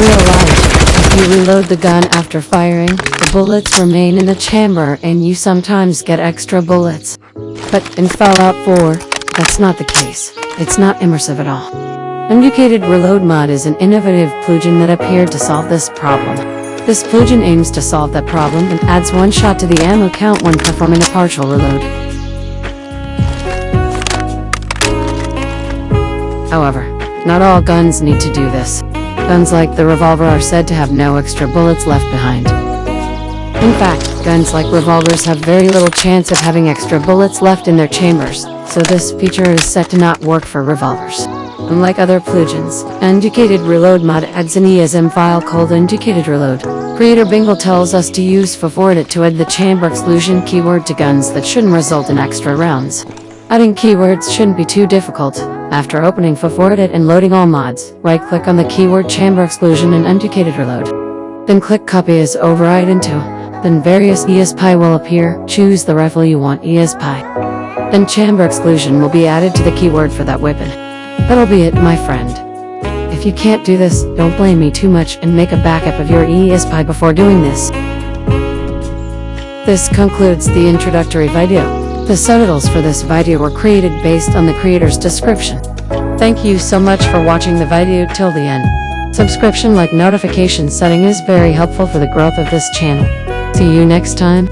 real life, if you reload the gun after firing, the bullets remain in the chamber and you sometimes get extra bullets. But in Fallout 4, that's not the case. It's not immersive at all. Indicated Reload mod is an innovative plugin that appeared to solve this problem. This plugin aims to solve that problem and adds one shot to the ammo count when performing a partial reload. However, not all guns need to do this. Guns like the revolver are said to have no extra bullets left behind. In fact, guns like revolvers have very little chance of having extra bullets left in their chambers, so this feature is set to not work for revolvers. Unlike other plugins, Indicated Reload mod adds an ESM file called Indicated Reload. Creator Bingle tells us to use Favorite to add the chamber exclusion keyword to guns that shouldn't result in extra rounds. Adding keywords shouldn't be too difficult. After opening Favorite and loading all mods, right-click on the keyword chamber exclusion and Indicated Reload. Then click Copy as Override into. Then various ESPI will appear, choose the rifle you want ESPI. Then chamber exclusion will be added to the keyword for that weapon. That'll be it, my friend. If you can't do this, don't blame me too much and make a backup of your ESPI before doing this. This concludes the introductory video. The subtitles for this video were created based on the creator's description. Thank you so much for watching the video till the end. Subscription like notification setting is very helpful for the growth of this channel. See you next time.